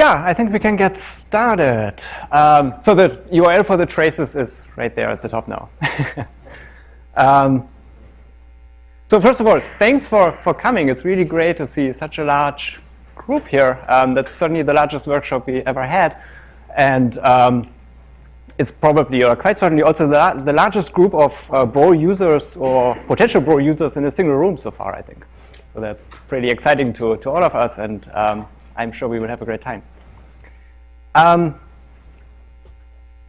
yeah, I think we can get started. Um, so the URL for the traces is right there at the top now. um, so first of all, thanks for, for coming. It's really great to see such a large group here. Um, that's certainly the largest workshop we ever had. And um, it's probably, or quite certainly, also the, the largest group of uh, Bro users or potential Bro users in a single room so far, I think. So that's pretty exciting to, to all of us. And um, I'm sure we will have a great time. Um,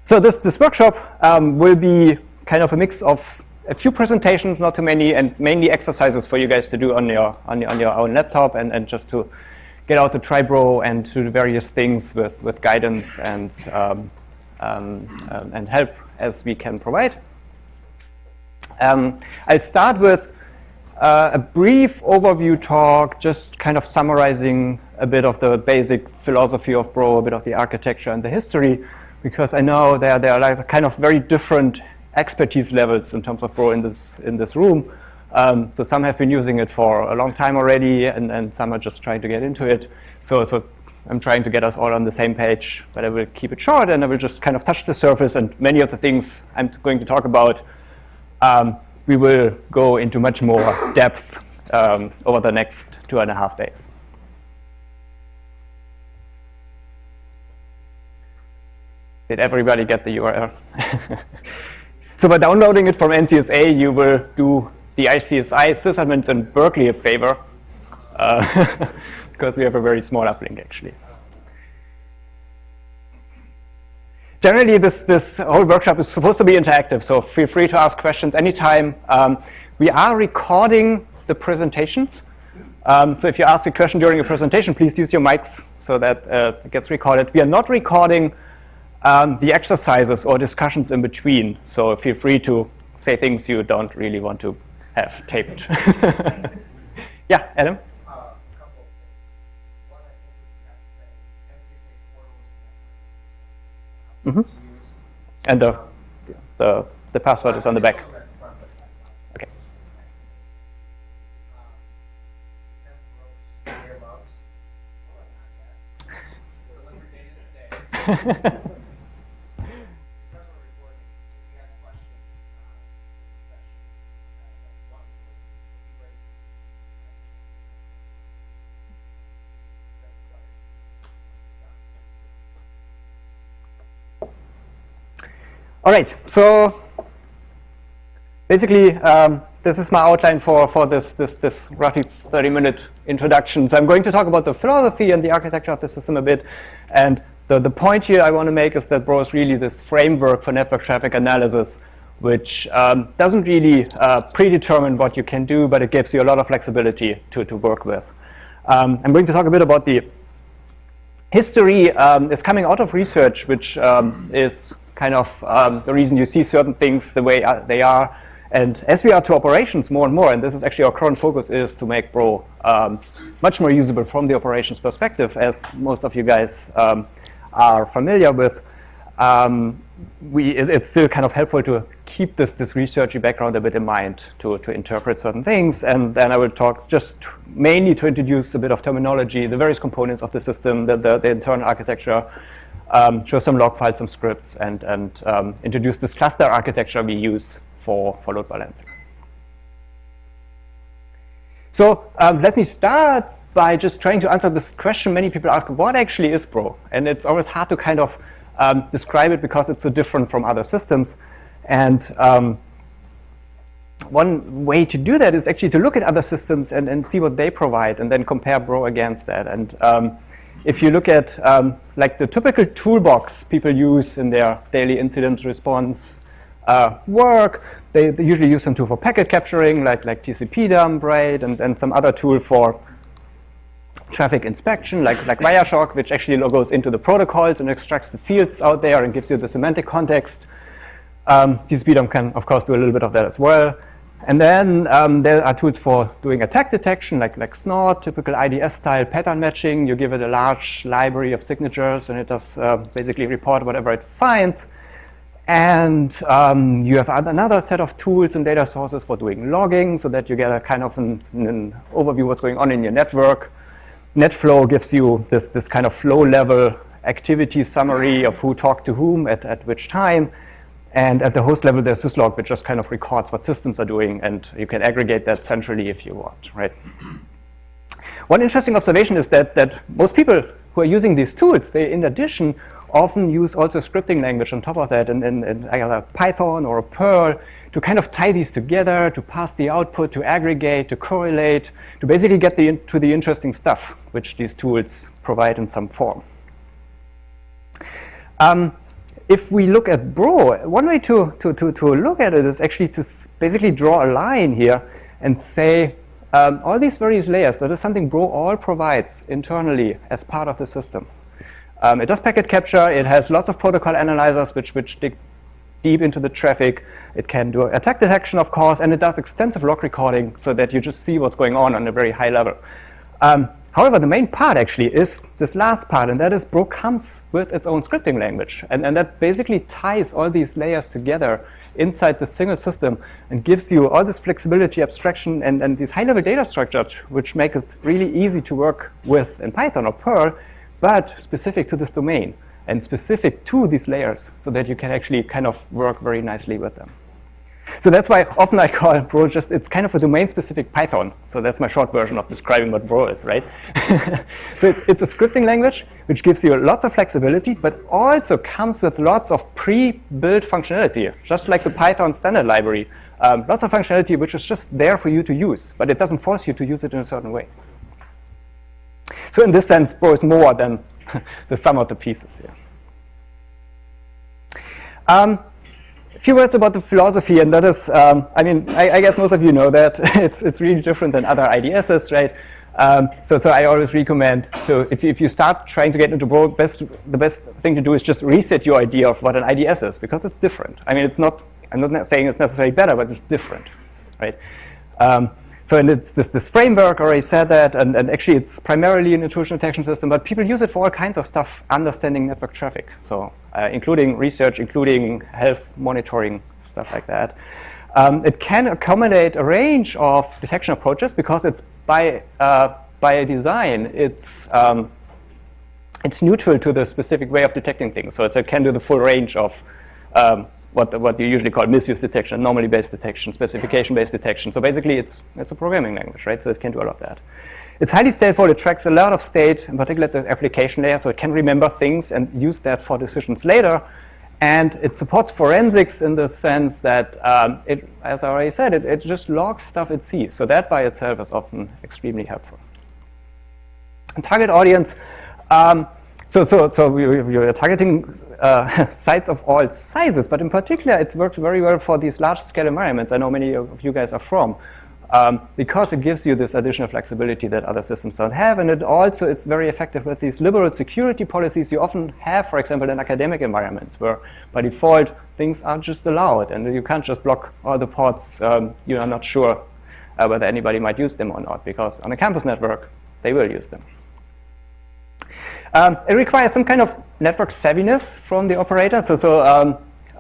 so this, this workshop um, will be kind of a mix of a few presentations, not too many, and mainly exercises for you guys to do on your, on your, on your own laptop and, and just to get out the Tribro and to do various things with, with guidance and, um, um, um, and help as we can provide. Um, I'll start with uh, a brief overview talk, just kind of summarizing a bit of the basic philosophy of Bro, a bit of the architecture and the history, because I know there, there are like kind of very different expertise levels in terms of Bro in this, in this room. Um, so some have been using it for a long time already, and, and some are just trying to get into it. So, so I'm trying to get us all on the same page, but I will keep it short, and I will just kind of touch the surface, and many of the things I'm going to talk about um, we will go into much more depth um, over the next two and a half days. Did everybody get the URL? so by downloading it from NCSA, you will do the ICSI sysadmins in Berkeley a favor, uh, because we have a very small uplink, actually. generally, this, this whole workshop is supposed to be interactive, so feel free to ask questions anytime. Um, we are recording the presentations. Um, so if you ask a question during a presentation, please use your mics so that uh, it gets recorded. We are not recording um, the exercises or discussions in between, so feel free to say things you don't really want to have taped. yeah, Adam? Mm -hmm. And the, the, the password is on the back. Okay. All right, so basically, um, this is my outline for, for this, this, this roughly 30-minute introduction. So I'm going to talk about the philosophy and the architecture of the system a bit. And the, the point here I want to make is that Bro is really this framework for network traffic analysis, which um, doesn't really uh, predetermine what you can do, but it gives you a lot of flexibility to, to work with. Um, I'm going to talk a bit about the history. Um, it's coming out of research, which um, is kind of um, the reason you see certain things the way uh, they are. And as we are to operations more and more, and this is actually our current focus is to make Bro um, much more usable from the operations perspective, as most of you guys um, are familiar with, um, we, it, it's still kind of helpful to keep this, this researchy background a bit in mind to, to interpret certain things. And then I will talk just mainly to introduce a bit of terminology, the various components of the system, the, the, the internal architecture, um, show some log files, some scripts, and, and um, introduce this cluster architecture we use for, for load balancing. So um, let me start by just trying to answer this question many people ask, what actually is Bro? And it's always hard to kind of um, describe it because it's so different from other systems. And um, one way to do that is actually to look at other systems and, and see what they provide and then compare Bro against that. And um, if you look at um, like the typical toolbox people use in their daily incident response uh, work, they, they, usually use some tool for packet capturing, like, like TCP dump, right, and, and some other tool for traffic inspection, like, like Wireshark, which actually goes into the protocols and extracts the fields out there and gives you the semantic context. Um, TCP dump can, of course, do a little bit of that as well. And then um, there are tools for doing attack detection, like, like Snort, typical IDS-style pattern matching. You give it a large library of signatures, and it does uh, basically report whatever it finds. And um, you have another set of tools and data sources for doing logging, so that you get a kind of an, an overview of what's going on in your network. NetFlow gives you this, this kind of flow level activity summary of who talked to whom at, at which time. And at the host level, there's syslog, which just kind of records what systems are doing, and you can aggregate that centrally if you want, right? One interesting observation is that, that most people who are using these tools, they, in addition, often use also scripting language on top of that, in, in, in either Python or Perl, to kind of tie these together, to pass the output, to aggregate, to correlate, to basically get the, to the interesting stuff which these tools provide in some form. Um, if we look at Bro, one way to, to, to, to look at it is actually to basically draw a line here and say um, all these various layers, that is something Bro all provides internally as part of the system. Um, it does packet capture. It has lots of protocol analyzers which, which dig deep into the traffic. It can do attack detection, of course, and it does extensive log recording so that you just see what's going on on a very high level. Um, however, the main part actually is this last part, and that is Bro comes with its own scripting language. And, and that basically ties all these layers together inside the single system and gives you all this flexibility, abstraction, and, and these high-level data structures, which make it really easy to work with in Python or Perl, but specific to this domain and specific to these layers so that you can actually kind of work very nicely with them. So that's why often I call Bro just, it's kind of a domain-specific Python. So that's my short version of describing what Bro is, right? so it's, it's a scripting language which gives you lots of flexibility, but also comes with lots of pre-built functionality, just like the Python standard library. Um, lots of functionality which is just there for you to use, but it doesn't force you to use it in a certain way. So in this sense, Bro is more than the sum of the pieces here. Um, few words about the philosophy, and that is, um, I mean, I, I, guess most of you know that it's, it's really different than other IDSs, right? Um, so, so I always recommend, so if you, if you start trying to get into Bro, best, the best thing to do is just reset your idea of what an IDS is, because it's different. I mean, it's not, I'm not saying it's necessarily better, but it's different, right? Um, so and it's this, this framework, already said that, and, and actually it's primarily an intrusion detection system, but people use it for all kinds of stuff, understanding network traffic. So uh, including research, including health monitoring, stuff like that. Um, it can accommodate a range of detection approaches because it's by, uh, by design, it's, um, it's neutral to the specific way of detecting things. So it can do the full range of um, what, what you usually call misuse detection, anomaly-based detection, specification-based detection. So basically, it's, it's a programming language, right? So it can do all of that. It's highly stateful. It tracks a lot of state, in particular the application layer, so it can remember things and use that for decisions later. And it supports forensics in the sense that, um, it, as I already said, it, it just logs stuff it sees. So that by itself is often extremely helpful. And target audience, um, so, so, so are targeting uh, sites of all sizes, but in particular, it works very well for these large-scale environments. I know many of you guys are from, um, because it gives you this additional flexibility that other systems don't have, and it also is very effective with these liberal security policies you often have, for example, in academic environments, where by default things are just allowed, and you can't just block all the ports. Um, you are not sure uh, whether anybody might use them or not, because on a campus network, they will use them. Um, it requires some kind of network savviness from the operator. So, so um,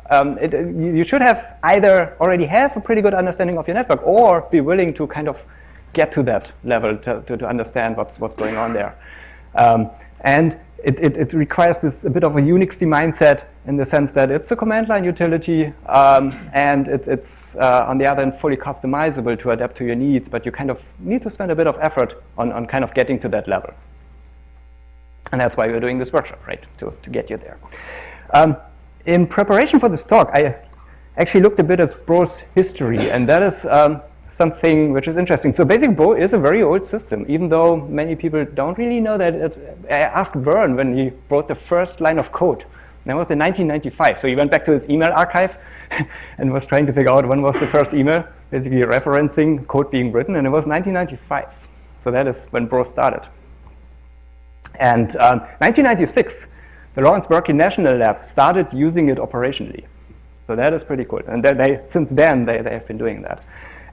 um, it, you should have either already have a pretty good understanding of your network or be willing to kind of get to that level to, to, to understand what's, what's going on there. Um, and it, it, it, requires this a bit of a Unixy mindset in the sense that it's a command line utility um, and it, it's uh, on the other hand fully customizable to adapt to your needs, but you kind of need to spend a bit of effort on, on kind of getting to that level. And that's why we're doing this workshop, right, to, to get you there. Um, in preparation for this talk, I actually looked a bit at Bro's history, and that is um, something which is interesting. So Basic Bro is a very old system, even though many people don't really know that. It's, I asked Vern when he wrote the first line of code. That was in 1995. So he went back to his email archive and was trying to figure out when was the first email, basically referencing code being written, and it was 1995. So that is when Bro started. And um, 1996, the Lawrence Berkeley National Lab started using it operationally. So that is pretty cool. And they, since then, they, they have been doing that.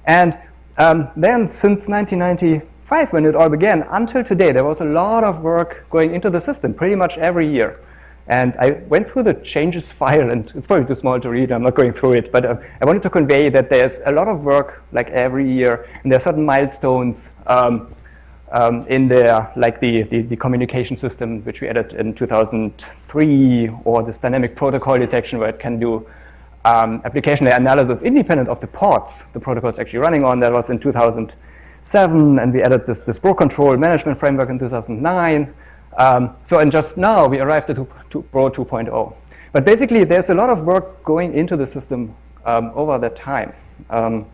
And um, then since 1995, when it all began, until today, there was a lot of work going into the system, pretty much every year. And I went through the changes file, and it's probably too small to read. I'm not going through it. But uh, I wanted to convey that there's a lot of work, like every year, and there are certain milestones um, um, in there, like the, the, the, communication system, which we added in 2003, or this dynamic protocol detection, where it can do um, application layer analysis independent of the ports the protocol is actually running on. That was in 2007, and we added this, this Bro control management framework in 2009. Um, so, and just now, we arrived at Bro 2.0. But basically, there's a lot of work going into the system um, over that time. Um,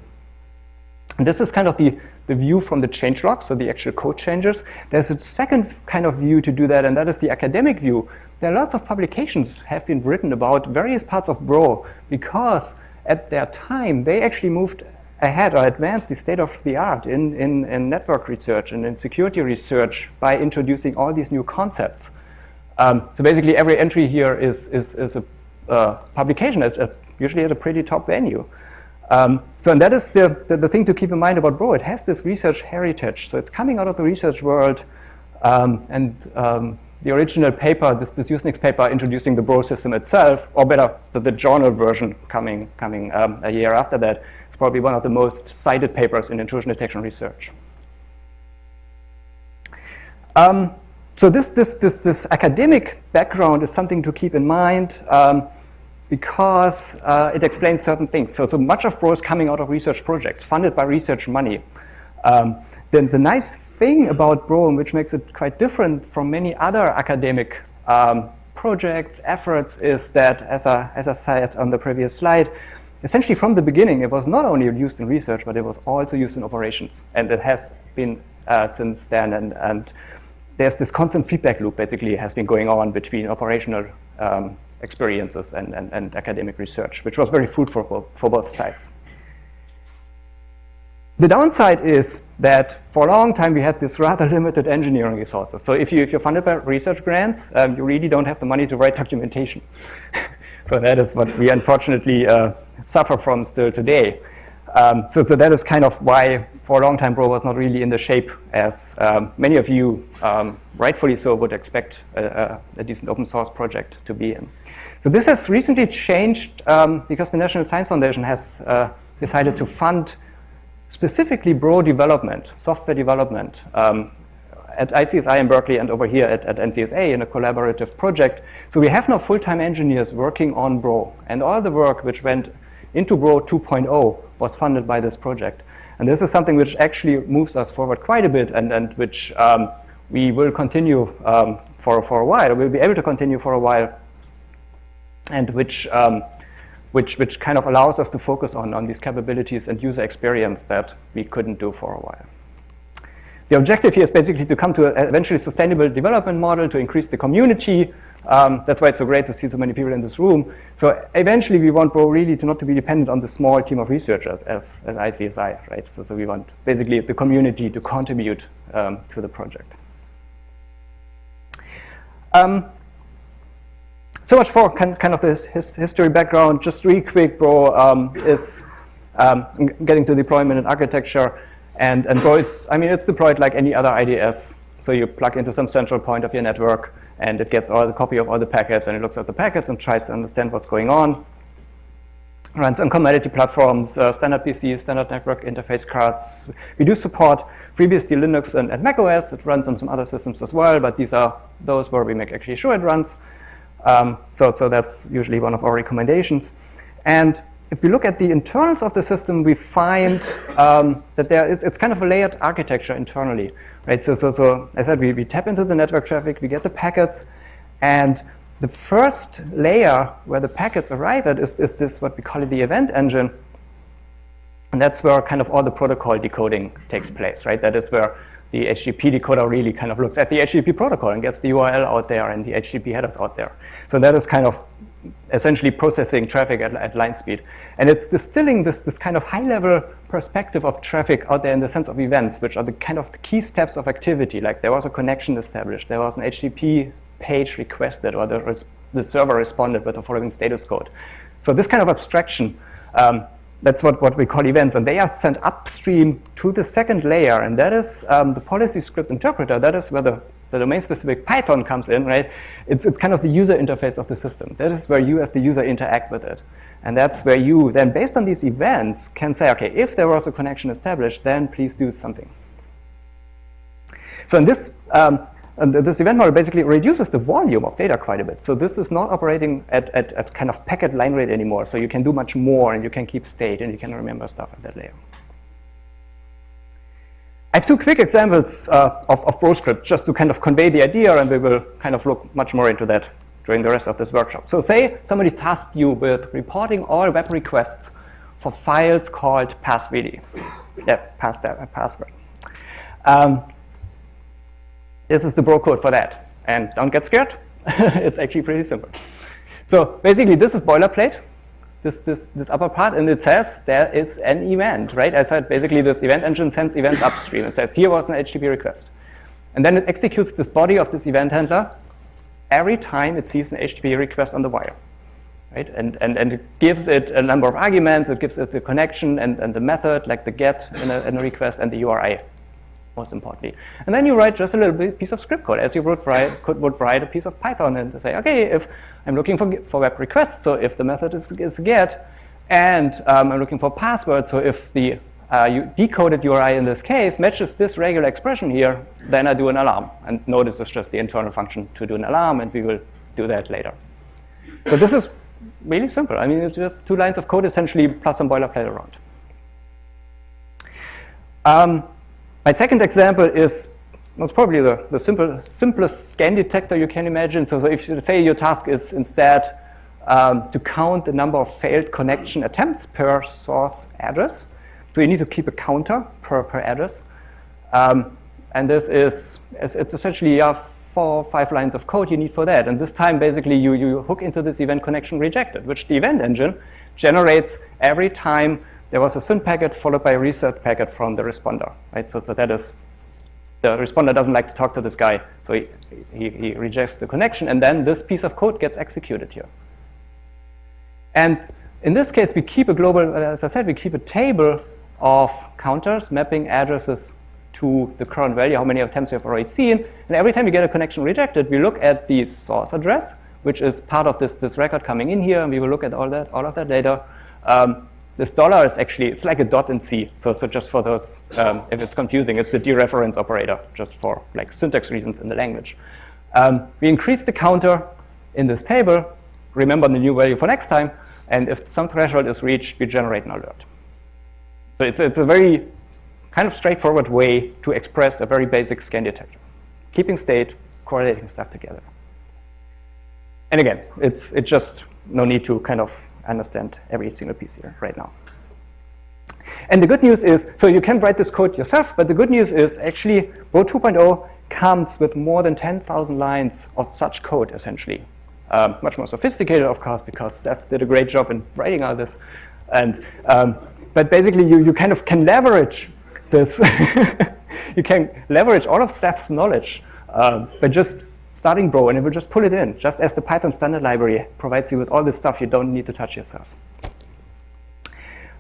this is kind of the, the view from the changelog, so the actual code changes. There's a second kind of view to do that, and that is the academic view. There are lots of publications have been written about various parts of Bro because at their time, they actually moved ahead or advanced the state of the art in, in, in network research and in security research by introducing all these new concepts. Um, so basically, every entry here is, is, is a uh, publication, at, at, usually at a pretty top venue. Um, so and that is the, the, the, thing to keep in mind about Bro. It has this research heritage. So it's coming out of the research world. Um, and um, the original paper, this, this Usenix paper introducing the Bro system itself, or better, the, the journal version coming, coming um, a year after that, is probably one of the most cited papers in intrusion detection research. Um, so this, this, this, this academic background is something to keep in mind um, because uh, it explains certain things. So, so much of Bro is coming out of research projects funded by research money. Um, then the nice thing about Bro, which makes it quite different from many other academic um, projects, efforts, is that, as I, as I said on the previous slide, essentially from the beginning, it was not only used in research, but it was also used in operations. And it has been uh, since then. And, and there's this constant feedback loop basically has been going on between operational um, experiences and, and, and, academic research, which was very fruitful for, for both sides. The downside is that for a long time we had this rather limited engineering resources. So if, you, if you're funded by research grants, um, you really don't have the money to write documentation. so that is what we unfortunately uh, suffer from still today. Um, so, so that is kind of why, for a long time, Bro was not really in the shape as um, many of you, um, rightfully so, would expect a, a, a, decent open source project to be in. So this has recently changed um, because the National Science Foundation has uh, decided to fund specifically Bro development, software development, um, at ICSI in Berkeley and over here at, at NCSA in a collaborative project. So we have now full-time engineers working on Bro, and all the work which went into Bro 2.0 was funded by this project. And this is something which actually moves us forward quite a bit and, and which um, we will continue um, for, for a while, we'll be able to continue for a while, and which, um, which, which kind of allows us to focus on, on these capabilities and user experience that we couldn't do for a while. The objective here is basically to come to an eventually sustainable development model to increase the community, um, that's why it's so great to see so many people in this room. So eventually we want Bro really to not to be dependent on the small team of researchers as, as ICSI, right? So, so we want basically the community to contribute um, to the project. Um, so much for kind, kind of this his, history background. Just really quick, Bro um, is um, getting to deployment and architecture. And, and Bro is, I mean, it's deployed like any other IDS. So you plug into some central point of your network and it gets all the copy of all the packets and it looks at the packets and tries to understand what's going on. Runs on commodity platforms, uh, standard PCs, standard network interface cards. We do support FreeBSD Linux and, and macOS. It runs on some other systems as well, but these are those where we make actually sure it runs. Um, so, so that's usually one of our recommendations. And if we look at the internals of the system, we find um, that there it's, it's kind of a layered architecture internally. Right, so, so, so I said we, we tap into the network traffic, we get the packets, and the first layer where the packets arrive at is, is this, what we call it, the event engine. And that's where kind of all the protocol decoding takes place, right? That is where the HTTP decoder really kind of looks at the HTTP protocol and gets the URL out there and the HTTP headers out there. So that is kind of essentially processing traffic at, at line speed. And it's distilling this, this kind of high-level perspective of traffic out there in the sense of events, which are the kind of the key steps of activity. Like there was a connection established, there was an HTTP page requested, or the, the server responded with the following status code. So this kind of abstraction, um, that's what, what we call events, and they are sent upstream to the second layer, and that is um, the policy script interpreter. That is where the the domain-specific Python comes in, right? It's, it's kind of the user interface of the system. That is where you as the user interact with it. And that's where you then, based on these events, can say, okay, if there was a connection established, then please do something. So in this, um, this event model basically reduces the volume of data quite a bit. So this is not operating at, at, at kind of packet line rate anymore. So you can do much more and you can keep state and you can remember stuff at that layer. I have two quick examples uh, of, of Bro script just to kind of convey the idea, and we will kind of look much more into that during the rest of this workshop. So say somebody tasked you with reporting all web requests for files called passwd. Yeah, pass that, password. Um, this is the bro code for that. And don't get scared. it's actually pretty simple. So basically, this is boilerplate this, this, this upper part, and it says there is an event, right? I said basically this event engine sends events upstream. It says here was an HTTP request. And then it executes this body of this event handler every time it sees an HTTP request on the wire. Right? And, and, and it gives it a number of arguments, it gives it the connection and, and the method, like the get in a, in a request and the URI, most importantly. And then you write just a little piece of script code, as you would write, could, would write a piece of Python and say, okay, if I'm looking for, for web requests, so if the method is, is get, and um, I'm looking for password, so if the uh, decoded URI in this case matches this regular expression here, then I do an alarm. And notice it's just the internal function to do an alarm, and we will do that later. So this is really simple. I mean, it's just two lines of code essentially plus some boilerplate around. Um, my second example is that's probably the, the simple, simplest scan detector you can imagine. So, so if you say your task is instead um, to count the number of failed connection attempts per source address, so you need to keep a counter per, per address. Um, and this is, it's essentially yeah, four or five lines of code you need for that. And this time, basically, you, you hook into this event connection rejected, which the event engine generates every time there was a SYN packet followed by a reset packet from the responder. Right? So, so that is the responder doesn't like to talk to this guy, so he, he, he, rejects the connection, and then this piece of code gets executed here. And in this case, we keep a global, as I said, we keep a table of counters mapping addresses to the current value, how many attempts we have already seen. And every time you get a connection rejected, we look at the source address, which is part of this, this record coming in here, and we will look at all that, all of that data. Um, this dollar is actually, it's like a dot in C. So, so just for those, um, if it's confusing, it's the dereference operator, just for like syntax reasons in the language. Um, we increase the counter in this table, remember the new value for next time, and if some threshold is reached, we generate an alert. So it's, it's a very kind of straightforward way to express a very basic scan detector. Keeping state, correlating stuff together. And again, it's, it's just no need to kind of understand every single piece here right now. And the good news is, so you can write this code yourself, but the good news is actually Bro 2.0 comes with more than 10,000 lines of such code, essentially. Um, much more sophisticated, of course, because Seth did a great job in writing all this. And, um, but basically, you, you kind of can leverage this. you can leverage all of Seth's knowledge uh, by just starting Bro, and it will just pull it in, just as the Python standard library provides you with all this stuff you don't need to touch yourself.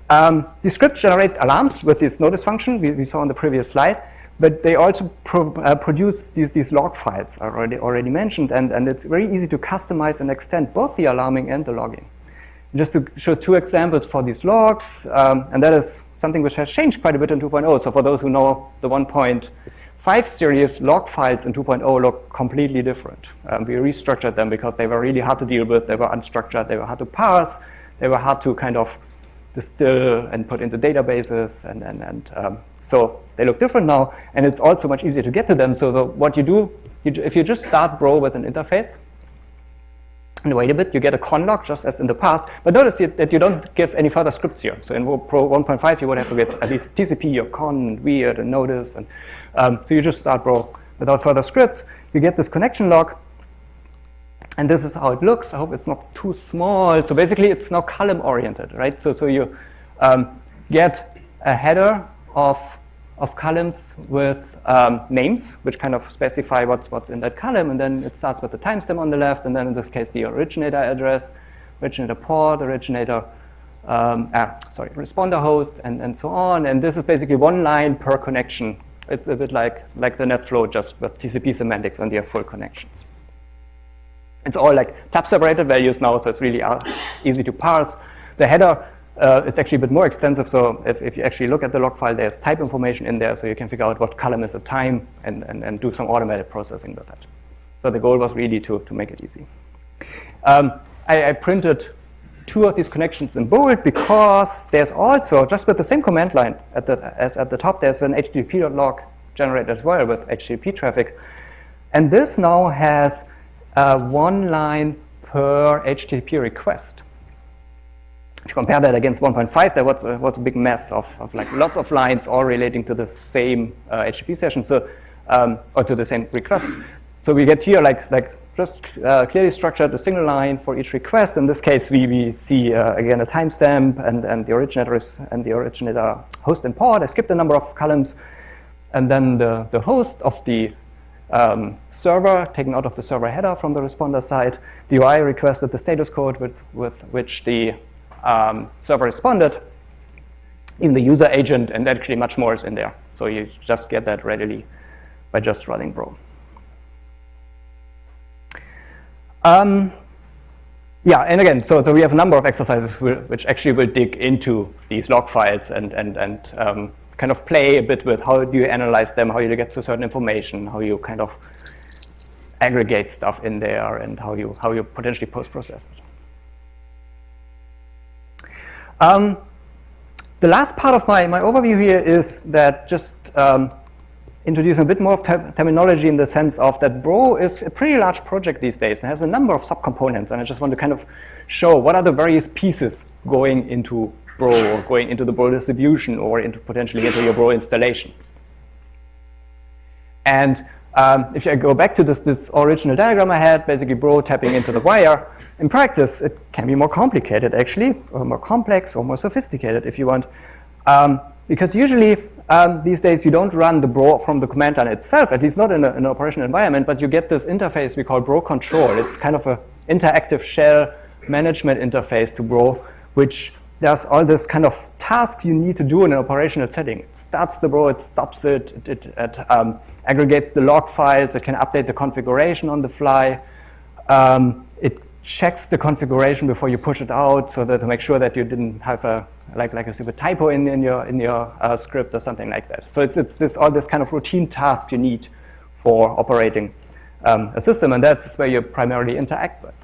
Um, the scripts generate alarms with this notice function we, we saw on the previous slide, but they also pro, uh, produce these, these log files already, already mentioned, and, and it's very easy to customize and extend both the alarming and the logging. Just to show two examples for these logs, um, and that is something which has changed quite a bit in 2.0. So for those who know the 1.0 5 series log files in 2.0 look completely different. Um, we restructured them because they were really hard to deal with. They were unstructured. They were hard to parse. They were hard to kind of distill and put into databases. And, and, and um, so they look different now. And it's also much easier to get to them. So, so what you do, you, if you just start Bro with an interface, and wait a bit, you get a conn log just as in the past. But notice that you don't give any further scripts here. So in Bro 1.5, you would have to get at least TCP or conn and weird and notice and um, so you just start Bro without further scripts. You get this connection log. And this is how it looks. I hope it's not too small. So basically, it's now column oriented, right? So, so you um, get a header of, of columns with um, names, which kind of specify what's, what's in that column. And then it starts with the timestamp on the left. And then in this case, the originator address, originator port, originator, um, ah, sorry, responder host, and, and so on. And this is basically one line per connection it's a bit like, like the NetFlow, just with TCP semantics and have full connections. It's all like tab separated values now, so it's really uh, easy to parse. The header uh, it's actually a bit more extensive. So if, if you actually look at the log file, there's type information in there, so you can figure out what column is a time and, and, and do some automated processing with that. So the goal was really to, to make it easy. Um, I, I, printed two of these connections in bold because there's also, just with the same command line at the, as at the top, there's an HTTP.log generated as well with HTTP traffic. And this now has uh, one line per HTTP request. If you compare that against 1.5, there was a, was a big mess of, of like lots of lines all relating to the same uh, HTTP session, so um, or to the same request. So we get here like like just uh, clearly structured a single line for each request. In this case, we, we see uh, again a timestamp and, and the originator is, and the originator host and port. I skipped a number of columns, and then the, the host of the um, server taken out of the server header from the responder side. The UI requested the status code with, with which the um, server responded, in the user agent, and actually much more is in there. So you just get that readily by just running Bro. Um, yeah, and again, so, so we have a number of exercises which actually will dig into these log files and, and, and um, kind of play a bit with how do you analyze them, how you get to certain information, how you kind of aggregate stuff in there, and how you, how you potentially post-process it. Um, the last part of my, my overview here is that just um, introducing a bit more of ter terminology in the sense of that Bro is a pretty large project these days and has a number of subcomponents. And I just want to kind of show what are the various pieces going into Bro or going into the Bro distribution or into potentially into your Bro installation. And um, if I go back to this, this original diagram I had, basically Bro tapping into the wire, in practice it can be more complicated actually, or more complex or more sophisticated if you want. Um, because usually um, these days you don't run the Bro from the command line itself, at least not in, a, in an operational environment, but you get this interface we call Bro control. It's kind of an interactive shell management interface to Bro, which there's all this kind of tasks you need to do in an operational setting. It starts the bro, it stops it, it, it, it um, aggregates the log files, it can update the configuration on the fly. Um, it checks the configuration before you push it out so that to make sure that you didn't have a like like a stupid typo in, in your in your uh, script or something like that. So it's it's this all this kind of routine tasks you need for operating um, a system, and that's where you primarily interact with.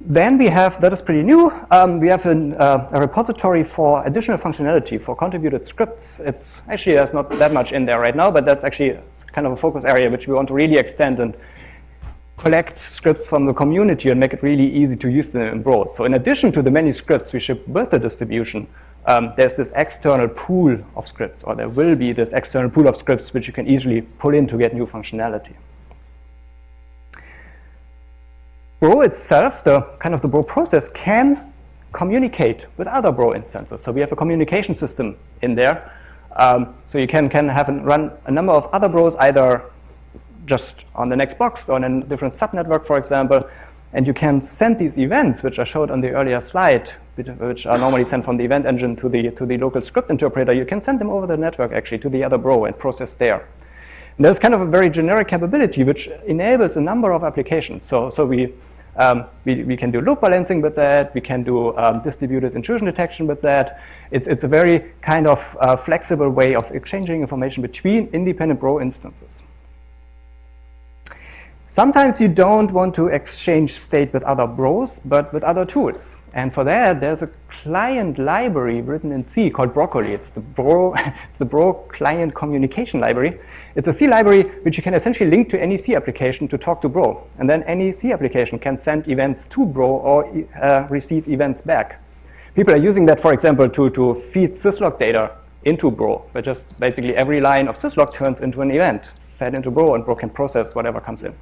Then we have, that is pretty new, um, we have an, uh, a repository for additional functionality for contributed scripts. It's actually, there's not that much in there right now, but that's actually kind of a focus area which we want to really extend and collect scripts from the community and make it really easy to use them in Bro. So in addition to the many scripts we ship with the distribution, um, there's this external pool of scripts, or there will be this external pool of scripts which you can easily pull in to get new functionality. Bro itself, the kind of the Bro process, can communicate with other Bro instances. So we have a communication system in there. Um, so you can, can have run a number of other Bros either just on the next box or in a different subnetwork, for example. And you can send these events, which I showed on the earlier slide, which are normally sent from the event engine to the, to the local script interpreter. You can send them over the network, actually, to the other Bro and process there. And there's kind of a very generic capability, which enables a number of applications. So, so we um, we, we, can do load balancing with that. We can do um, distributed intrusion detection with that. It's, it's a very kind of uh, flexible way of exchanging information between independent Bro instances. Sometimes you don't want to exchange state with other bros, but with other tools. And for that, there's a client library written in C called Broccoli. It's the Bro, it's the Bro client communication library. It's a C library which you can essentially link to any C application to talk to Bro. And then any C application can send events to Bro or uh, receive events back. People are using that, for example, to, to feed syslog data into Bro, where just basically every line of syslog turns into an event fed into Bro, and Bro can process whatever comes in.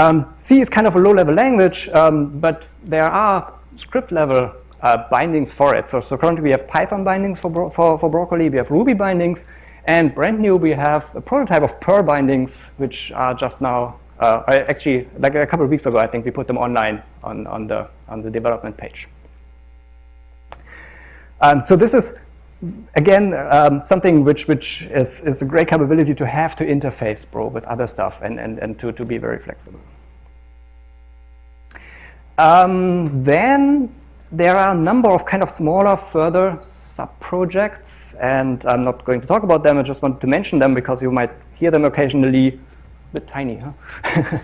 Um, C is kind of a low-level language, um, but there are script-level uh, bindings for it. So, so currently we have Python bindings for, bro for, for Broccoli, we have Ruby bindings, and brand new we have a prototype of Perl bindings, which are just now, uh, actually, like a couple of weeks ago, I think we put them online on, on, the, on the development page. Um, so this is again, um, something which, which is, is a great capability to have to interface Bro with other stuff and, and, and to, to be very flexible. Um, then there are a number of kind of smaller further sub-projects, and I'm not going to talk about them, I just want to mention them because you might hear them occasionally, a bit tiny, huh?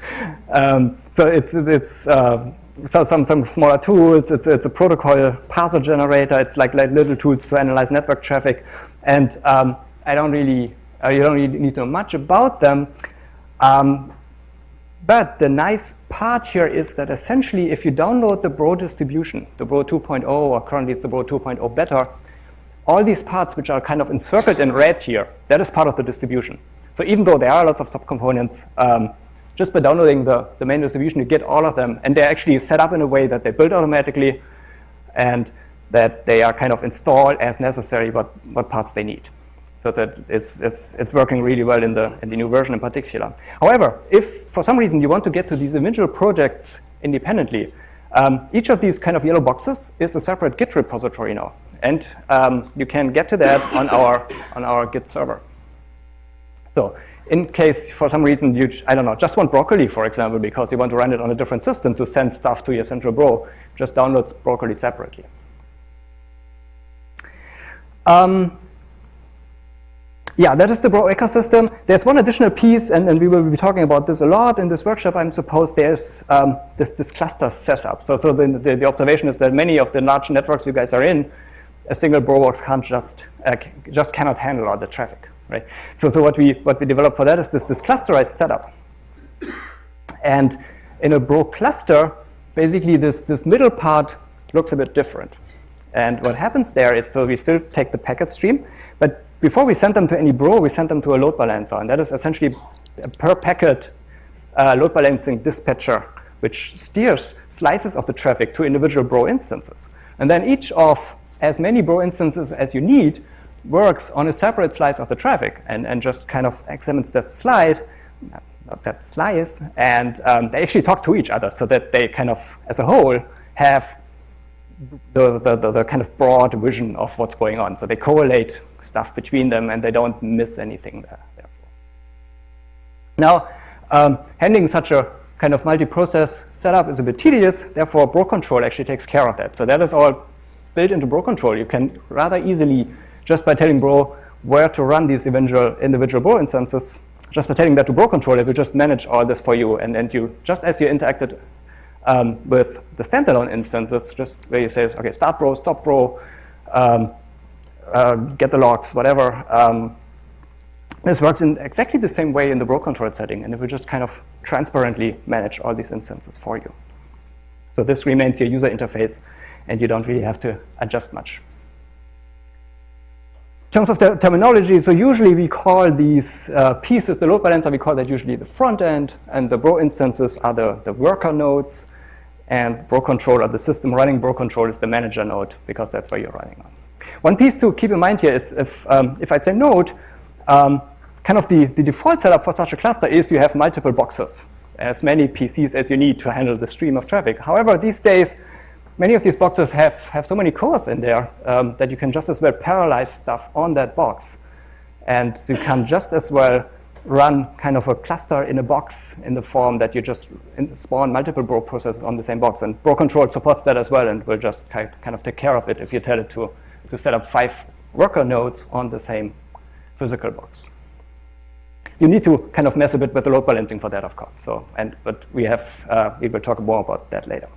um, so it's, it's uh, so some, some smaller tools, it's, it's a protocol parser generator, it's like, like little tools to analyze network traffic, and um, I don't really, uh, you don't really need to know much about them, um, but the nice part here is that essentially if you download the Bro distribution, the Bro 2.0 or currently it's the Bro 2.0 beta, all these parts which are kind of encircled in red here, that is part of the distribution. So even though there are lots of subcomponents, um, just by downloading the, the main distribution, you get all of them. And they're actually set up in a way that they build automatically and that they are kind of installed as necessary what, what parts they need so that it's, it's, it's working really well in the, in the new version in particular. However, if for some reason you want to get to these individual projects independently, um, each of these kind of yellow boxes is a separate Git repository now. And um, you can get to that on our, on our Git server. So in case for some reason you, I don't know, just want Broccoli, for example, because you want to run it on a different system to send stuff to your central bro, just download Broccoli separately. Um, yeah, that is the Bro ecosystem. There's one additional piece, and, and we will be talking about this a lot in this workshop, I'm supposed. There's um, this, this cluster setup. So, so the, the, the, observation is that many of the large networks you guys are in, a single Bro box can't just, uh, just cannot handle all the traffic, right? So, so what we, what we developed for that is this, this clusterized setup. And in a Bro cluster, basically this, this middle part looks a bit different. And what happens there is, so we still take the packet stream, but before we send them to any bro, we send them to a load balancer. And that is essentially a per packet uh, load balancing dispatcher, which steers slices of the traffic to individual bro instances. And then each of as many bro instances as you need works on a separate slice of the traffic and, and just kind of examines the slide, not that slice, and um, they actually talk to each other so that they kind of, as a whole, have the, the, the, the, kind of broad vision of what's going on. So they correlate stuff between them and they don't miss anything there, therefore. Now, um, handling such a kind of multi-process setup is a bit tedious, therefore Bro control actually takes care of that. So that is all built into Bro control. You can rather easily, just by telling Bro where to run these individual, individual Bro instances, just by telling that to Bro controller, it will just manage all this for you. And, and you, just as you interacted um, with the standalone instances, just where you say, okay, start bro, stop bro, um, uh, get the logs, whatever. Um, this works in exactly the same way in the bro control setting, and it will just kind of transparently manage all these instances for you. So this remains your user interface, and you don't really have to adjust much. In terms of the terminology, so usually we call these uh, pieces, the load balancer, we call that usually the front end, and the bro instances are the, the worker nodes and Bro control or the system running Bro control is the manager node because that's where you're running on. One piece to keep in mind here is if, um, if I say node, um, kind of the, the default setup for such a cluster is you have multiple boxes, as many PCs as you need to handle the stream of traffic. However, these days, many of these boxes have, have so many cores in there um, that you can just as well parallelize stuff on that box. And you can just as well run kind of a cluster in a box in the form that you just spawn multiple Bro processes on the same box. And Bro control supports that as well and will just kind of take care of it if you tell it to, to set up five worker nodes on the same physical box. You need to kind of mess a bit with the load balancing for that, of course. So, and but we have uh, we will talk more about that later.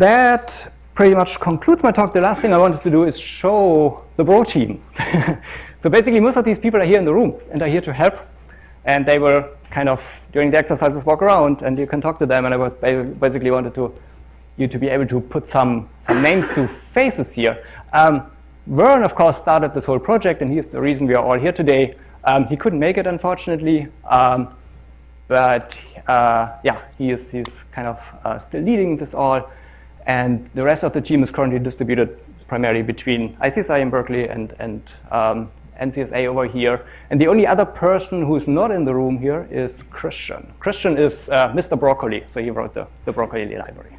That pretty much concludes my talk. The last thing I wanted to do is show the Bro team. So basically, most of these people are here in the room and are here to help. And they will kind of, during the exercises, walk around and you can talk to them. And I basically wanted to you to be able to put some, some names to faces here. Um, Vern, of course, started this whole project, and he's the reason we are all here today. Um, he couldn't make it, unfortunately. Um, but uh, yeah, he is he's kind of uh, still leading this all. And the rest of the team is currently distributed primarily between ICSI in Berkeley and, and um, NCSA over here. And the only other person who's not in the room here is Christian. Christian is uh, Mr. Broccoli, so he wrote the, the Broccoli library.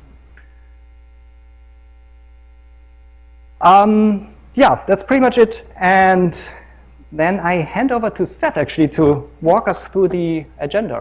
Um, yeah, that's pretty much it. And then I hand over to Seth, actually, to walk us through the agenda.